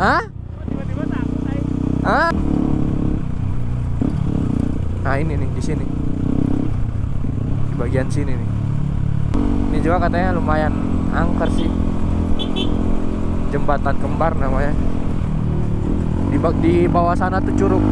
Hah? tiba-tiba Hah? Nah ini nih di sini. Di bagian sini nih. Ini juga katanya lumayan angker sih. Jembatan kembar namanya. Di bawah sana tuh curug.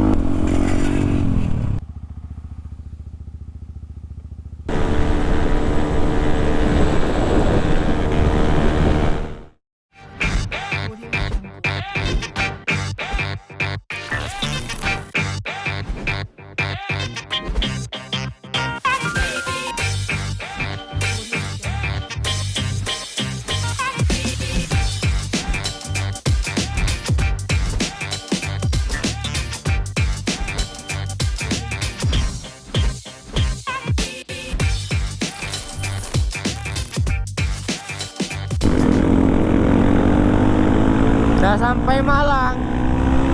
Sampai Malang.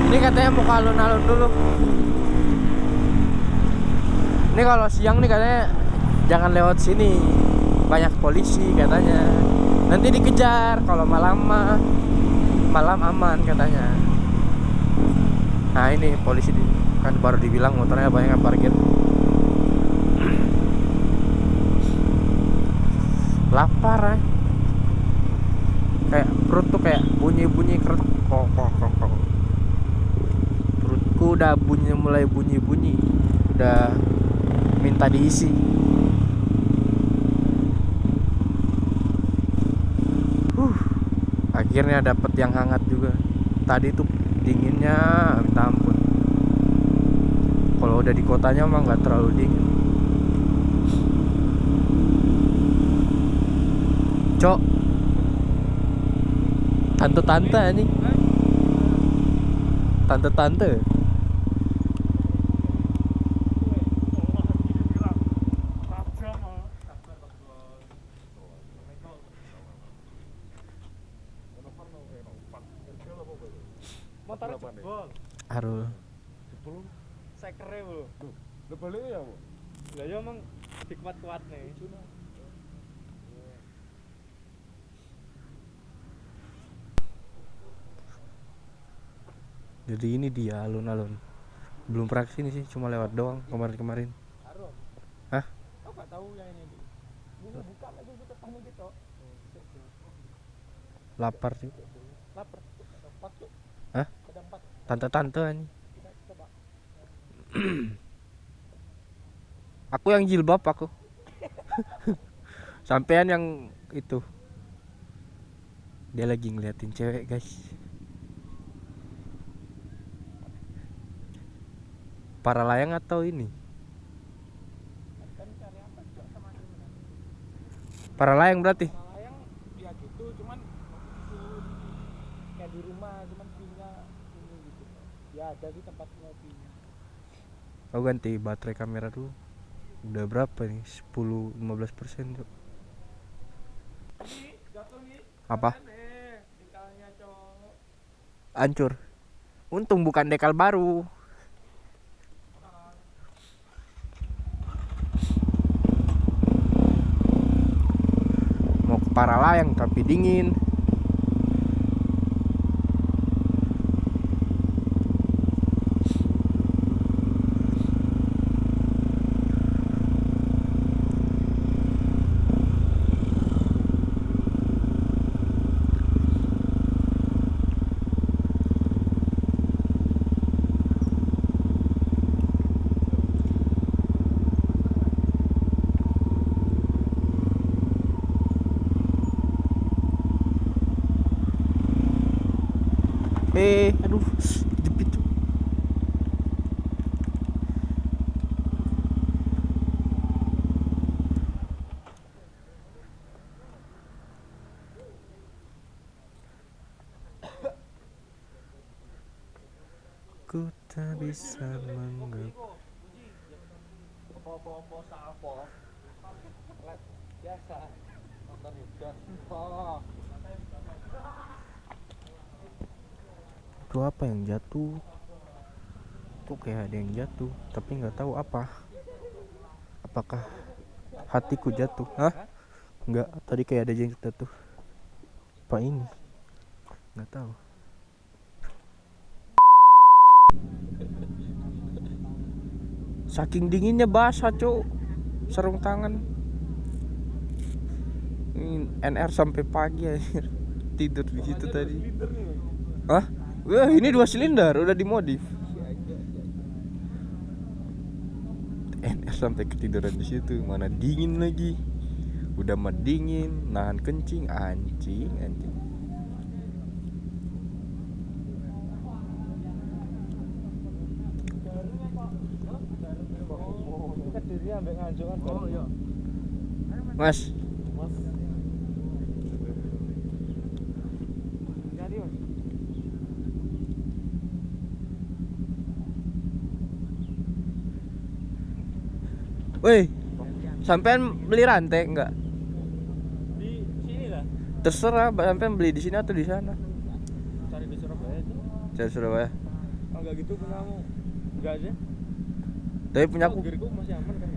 Ini katanya mau ke alun-alun dulu. Ini kalau siang nih katanya jangan lewat sini. Banyak polisi katanya. Nanti dikejar kalau malam mah malam aman katanya. Nah ini polisi di, kan baru dibilang motornya banyak yang parkir. Lapar ya kayak perut tuh kayak bunyi-bunyi keretok kok kok kok kok. perutku udah bunyi mulai bunyi-bunyi. Udah minta diisi. Huh. Akhirnya dapet yang hangat juga. Tadi tuh dinginnya minta ampun. Kalau udah di kotanya mah nggak terlalu dingin. Cok. Tante-tante anjing tante-tante. Motor jebol. Arul. Sekere bro Lu balik ya, Bu? lah ya emang dikuat-kuat nih jadi ini dia alun-alun. Belum pernah ke sini sih cuma lewat doang kemarin-kemarin. Hah? kau gak tahu yang ini? Bu? Ini buka lagi kita tamu gitu. Lapar sih lapar. Ada empat tuh Hah? tante-tante coba. Aku yang jilbab aku. Sampean yang itu. Dia lagi ngeliatin cewek guys para layang atau ini? Para layang berarti? Ya gitu cuman itu kayak di rumah cuman punya ini gitu. Ya ada di tempat ngopinya aku ganti baterai kamera dulu. Udah berapa nih? 10 15 persen tuh apa? Hancur. Untung bukan dekal baru mau ke Paralayang tapi dingin eh aduh jepit tuh. Ku tak bisa menggap itu apa yang jatuh? Kok kayak ada yang jatuh tapi nggak tahu apa. Apakah hatiku jatuh? Hah? Nggak tadi kayak ada yang jatuh. Apa ini? Nggak tahu saking dinginnya basah cuk sarung tangan ini NR sampai pagi akhir tidur di situ tadi. Hah? Wah, ini dua silinder udah dimodif. NR sampai ketiduran di situ, mana dingin lagi. Udah mah dingin, nahan kencing, anjing, anjing. Ini kan dirinya ambek nganjuk kan. Oh iya. Mas, Mas. Jadi, Mas. woi, sampean beli rantai enggak? Di sini lah. Terserah, sampean beli di sini atau di sana? Cari di Surabaya aja. Saya Surabaya. Oh, enggak gitu punya kamu. Enggak aja. Tapi punya aku gearku masih aman kan.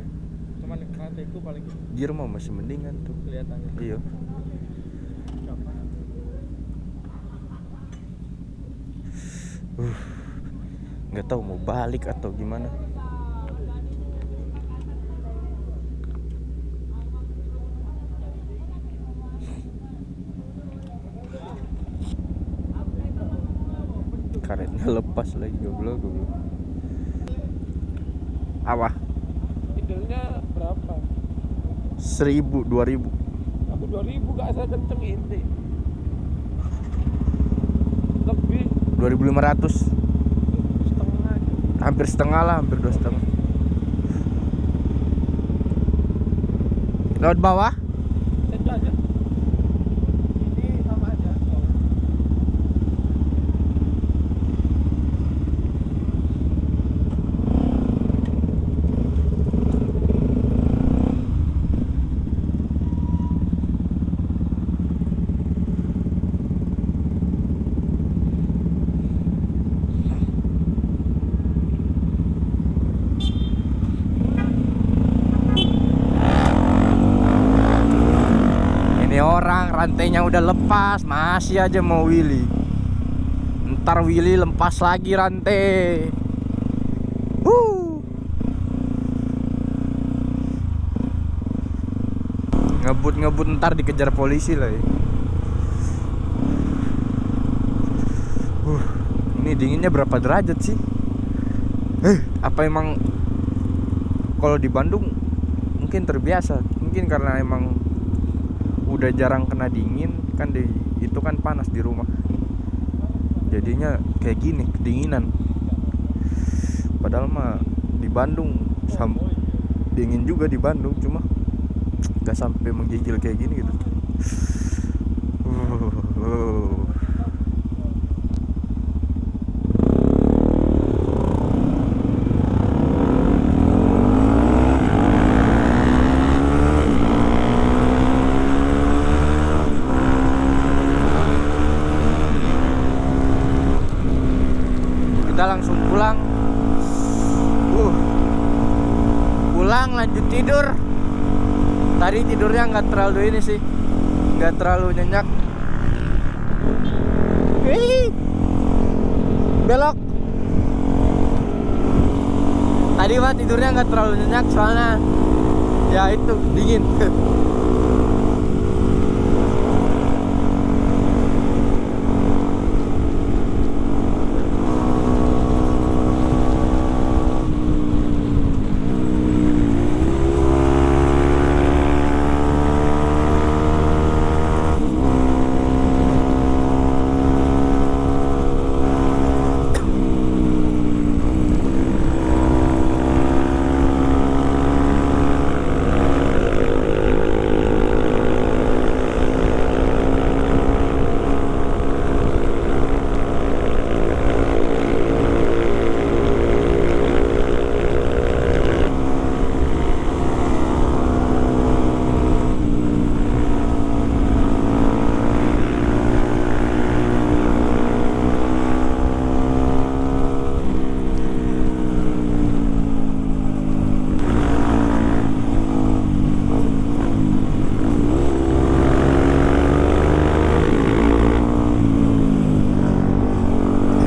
Cuman paling gitu gear mah masih mendingan tuh. kelihatannya. Iya. Uh, nggak tahu mau balik atau gimana. Karetnya lepas lagi goblok goblok. Apa? Idealnya berapa? Seribu, dua ribu. Aku 2000 gak saya kenceng inti. Lebih Dua ribu lima ratus. setengah. Hampir setengah lah, hampir dua setengah. Laut bawah? Itu aja. Ini sama aja. Ini orang rantainya udah lepas, masih aja mau Willy. Ntar Willy lepas lagi rantai. Ngebut-ngebut ntar dikejar polisi lah ya. Uh, ini dinginnya berapa derajat sih? Eh, apa emang kalau di Bandung mungkin terbiasa, mungkin karena emang udah jarang kena dingin kan di itu kan panas di rumah jadinya kayak gini kedinginan padahal mah di Bandung sam- dingin juga di Bandung cuma nggak sampai menggigil kayak gini gitu Uh. kita langsung pulang uh pulang lanjut tidur tadi tidurnya nggak terlalu ini sih. Nggak terlalu nyenyak. Wih. belok. Tadi mah tidurnya nggak terlalu nyenyak soalnya ya itu dingin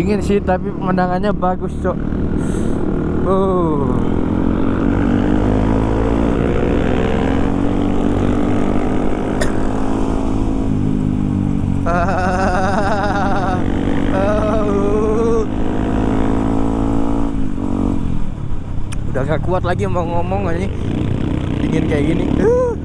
Dingin sih tapi pemandangannya bagus, Cok. Oh. Udah gak kuat lagi mau ngomong ini dingin kayak gini. Uh.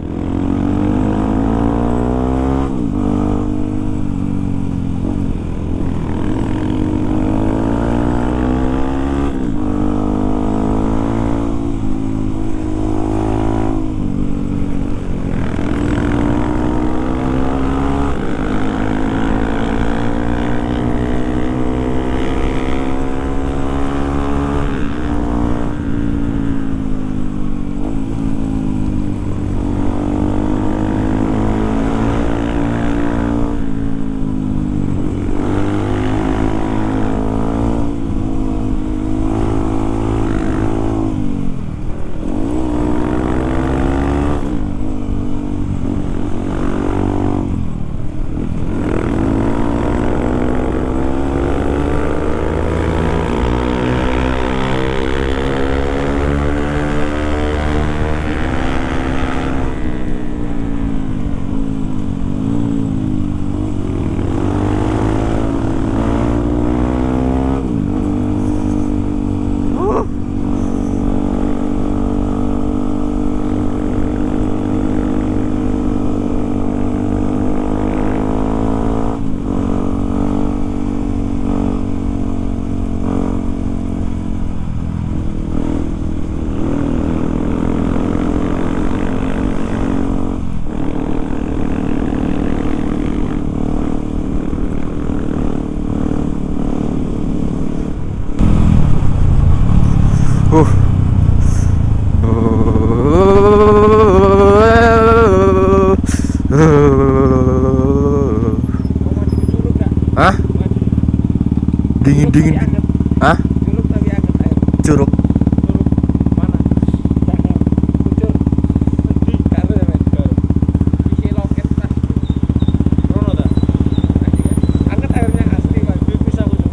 Airnya asli mas. Pipis aku tuh.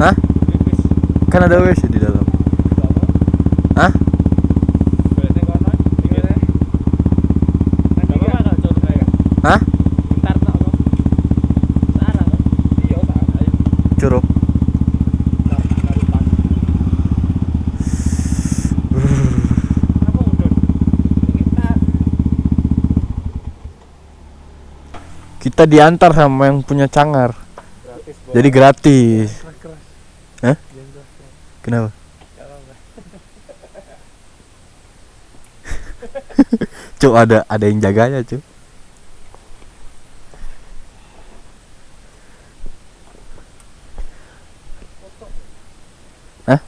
Hah? Kan ada WC di dalam. Apa? Hah? Boleh ning kono. Gimana? Nanti apa tak curug air? Hah? Bentar tak apa? Sana kan? Iya tak. Ayo. Curug. Bentar. Taruh tas. Apa udah? Kita Kita diantar sama yang punya cangar. gratis. Jadi gratis. Hah? Keras-keras. Kenapa? Cuk ada ada yang jaganya, Cuk. Hah?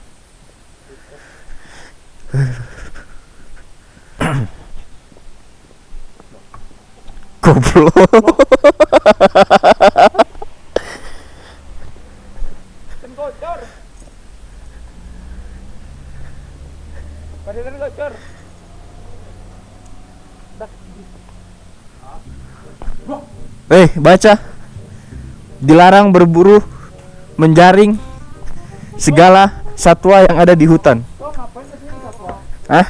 Goblok. Eh, baca. Dilarang berburu, menjaring segala satwa yang ada di hutan. Hah?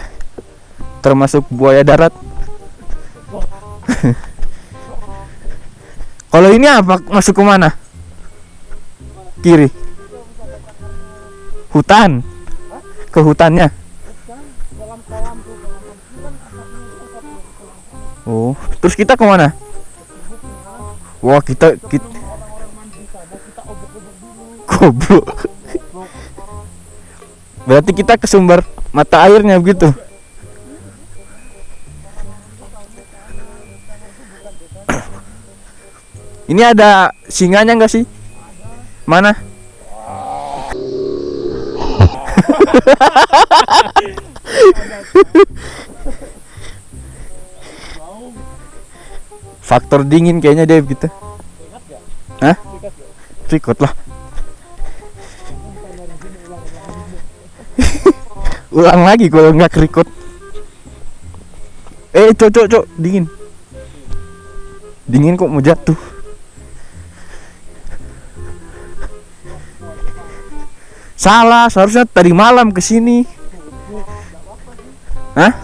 Termasuk buaya darat. Kalau ini apa? Masuk ke mana? Kiri. Hutan. Ke hutannya. Oh, terus kita ke mana? Wah, kita kita goblok. Berarti kita ke sumber mata airnya begitu. Ini ada singanya enggak sih? Mana? Faktor dingin kayaknya dia gitu. Hah? Record lah. Ulang lagi kalau nggak record. Eh, cok, cok, cok, dingin. Dingin kok mau jatuh. Salah, seharusnya tadi malam ke sini. Hah?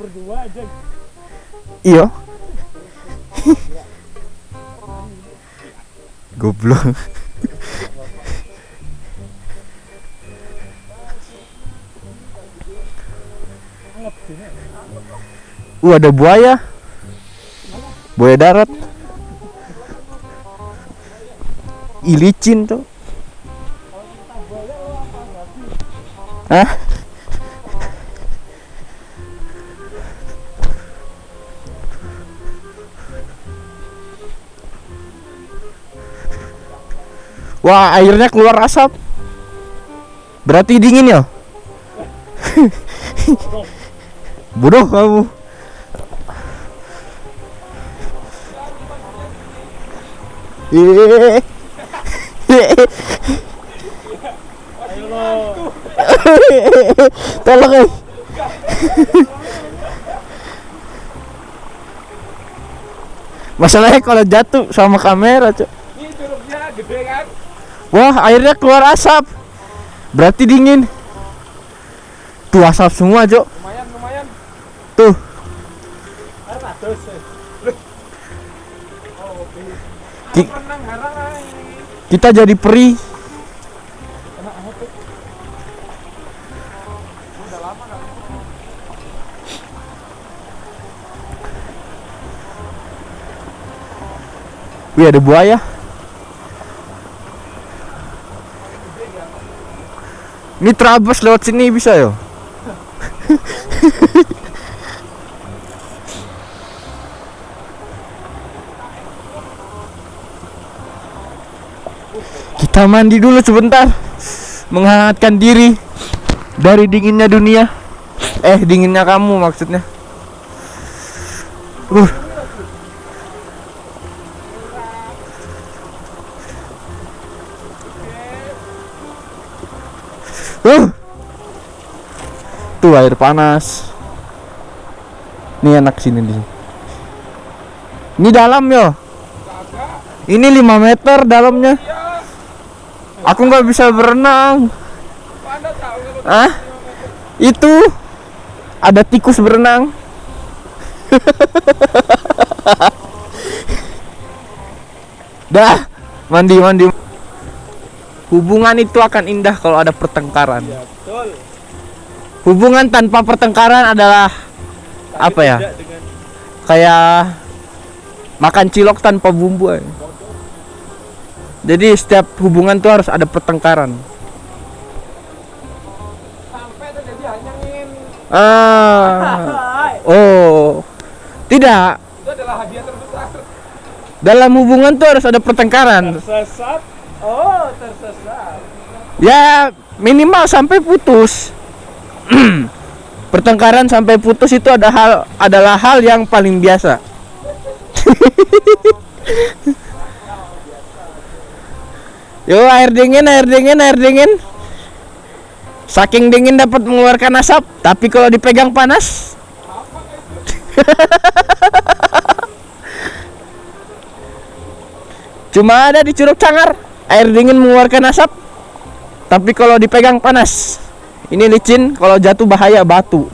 Berdua. Iya. Goblok. Uh, ada buaya. Buaya darat. Ilicin tuh. Wah, airnya keluar asap. Berarti dingin ya? Bodoh kamu. Eh. Ayo. Tolong eh. Masalahnya kalau jatuh sama kamera, Cok. Wah, airnya keluar asap. Berarti dingin. Tuh asap semua, Cok. Tuh. Kita jadi peri. Wih, ada buaya. Ini terabas lewat sini bisa ya? Kita mandi dulu sebentar. Menghangatkan diri dari dinginnya dunia. Eh, dinginnya kamu maksudnya. Uh. Uh. Tuh air panas. Ini enak sini di. Ini dalam yo. Ini 5 meter dalamnya. Aku nggak bisa berenang. Ah? Itu ada tikus berenang. Dah, mandi mandi. Hubungan itu akan indah kalau ada pertengkaran. Ya, betul. Hubungan tanpa pertengkaran adalah apa ya? Dengan Kayak makan cilok tanpa bumbu. ya. Jadi setiap hubungan tuh harus ada pertengkaran. Ah. Oh. Tidak. itu adalah hadiah terbesar. Dalam hubungan tuh harus ada pertengkaran. Tersesat. Oh, tersesat. Ya minimal sampai putus. pertengkaran sampai putus itu ada hal adalah hal yang paling biasa. Yo air dingin, air dingin, air dingin. Saking dingin dapat mengeluarkan asap, tapi kalau dipegang panas. Cuma ada di Curug Cangar, air dingin mengeluarkan asap, tapi kalau dipegang panas. Ini licin, kalau jatuh bahaya batu.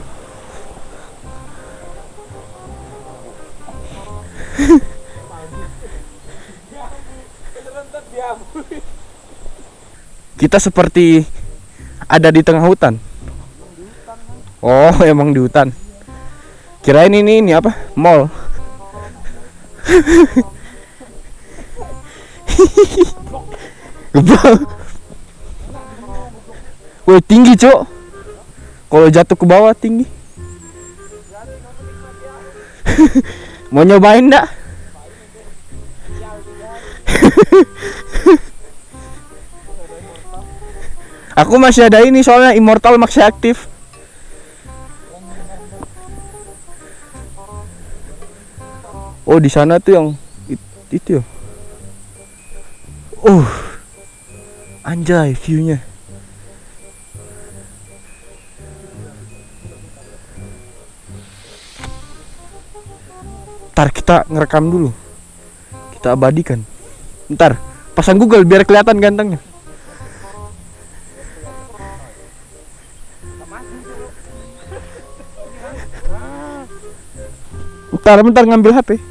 Kita seperti ada di tengah hutan. Oh, emang di hutan. Kirain ini ini apa? Mall. Geblok. Woi tinggi cok Kalau jatuh ke bawah tinggi Mau nyobain enggak? Aku masih ada ini soalnya Immortal masih aktif. Oh di sana tuh yang it- itu ya? Uh Anjay viewnya. Ntar kita ngerekam dulu. Kita abadikan. Ntar pasang Google biar kelihatan gantengnya Bentar, bentar ngambil HP.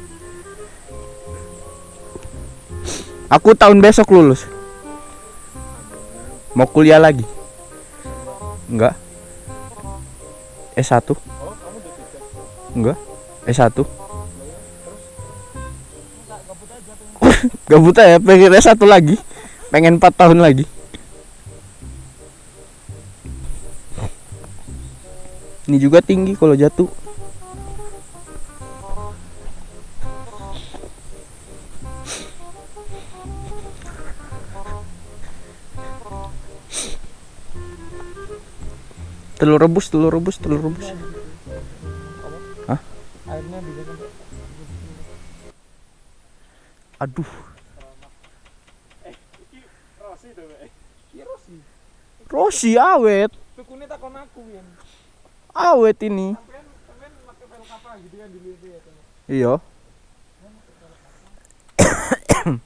Aku tahun besok lulus. Mau kuliah lagi? Enggak. S1. Enggak. S1. Gabut aja, pengen S1 lagi. Pengen 4 tahun lagi. Ini juga tinggi kalau jatuh. Telur rebus, telur rebus, telur rebus. Hah? Aduh. Rossi awet, awet ini. Gitu kan ya. Iya.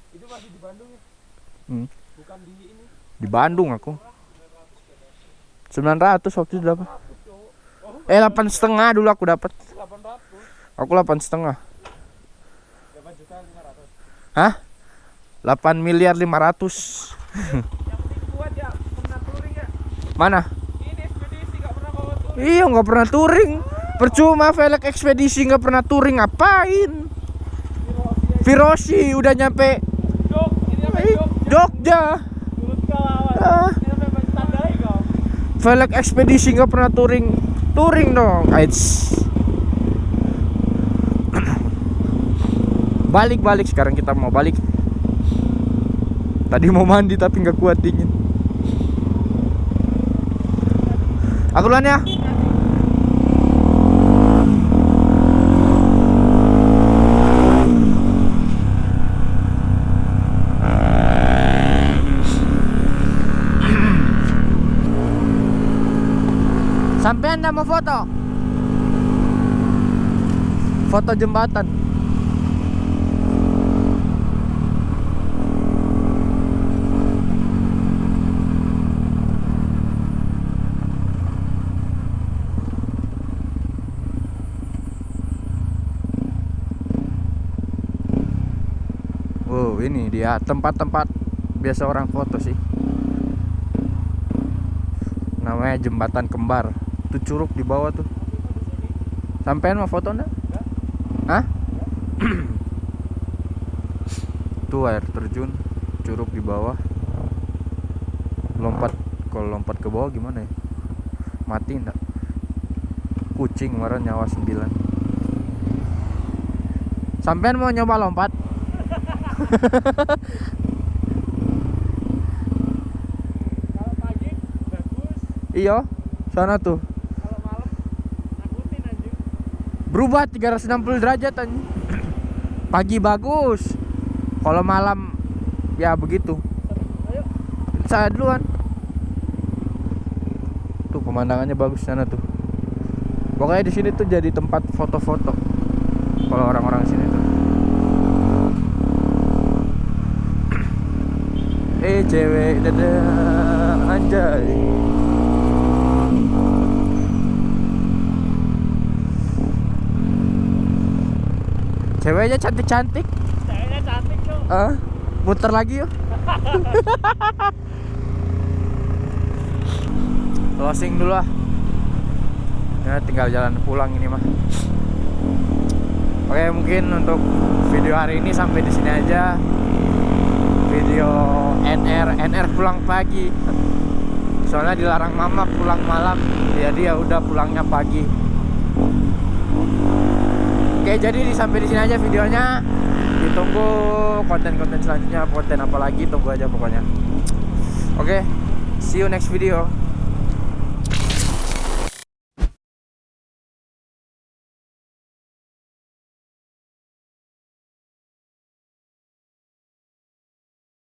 Itu masih di Bandung ya? Hmm. Bukan di ini. Di Bandung aku. 900 waktu itu dapat. Eh 8 setengah dulu aku dapat. 800. Aku 8 setengah. 8 juta 500. Hah? 8 miliar 500. Yang penting kuat ya, pernah touring ya. Mana? Ini ekspedisi gak pernah bawa touring. Iya nggak pernah touring. Percuma velg ekspedisi nggak pernah touring ngapain? Virosi udah nyampe ini apa eh, Jok? Jogja. Turut kau awas. Ah. Ini apa yang tandai kau? Velg ekspedisi nggak pernah touring. Touring dong. Aids. Balik balik sekarang kita mau balik. Tadi mau mandi tapi nggak kuat dingin. Aku duluan ya. Sampai anda mau foto? Foto jembatan. Wow, ini dia tempat-tempat biasa orang foto sih. Namanya jembatan kembar. Tuh curug di bawah tuh. Sampean mau foto enggak? Hah? tuh air terjun, curug di bawah. Lompat kalau lompat ke bawah gimana ya? Mati enggak? Kucing kemarin nyawa 9. Sampean mau nyoba lompat? Kalau pagi bagus, Iya, sana tuh. kalau malam nakutin anjing. Berubah 360 derajat. Pagi bagus. Kalau malam ya begitu. Ayo. Saya duluan. Tuh pemandangannya bagus sana tuh. Pokoknya di sini tuh jadi tempat foto-foto. Kalau orang-orang sini tuh. Eh cewek dada anjay. Ceweknya cantik-cantik. Ceweknya cantik tuh. Ah, muter lagi yuk. Closing dulu ah. Ya, tinggal jalan pulang ini mah. Oke, mungkin untuk video hari ini sampai di sini aja. Video NR NR pulang pagi. Soalnya dilarang mama pulang malam. Jadi ya udah pulangnya pagi. Oke, jadi di- sampai di sini aja videonya. Ditunggu konten-konten selanjutnya, konten apa lagi tunggu aja pokoknya. Oke, see you next video.